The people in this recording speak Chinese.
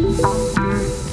一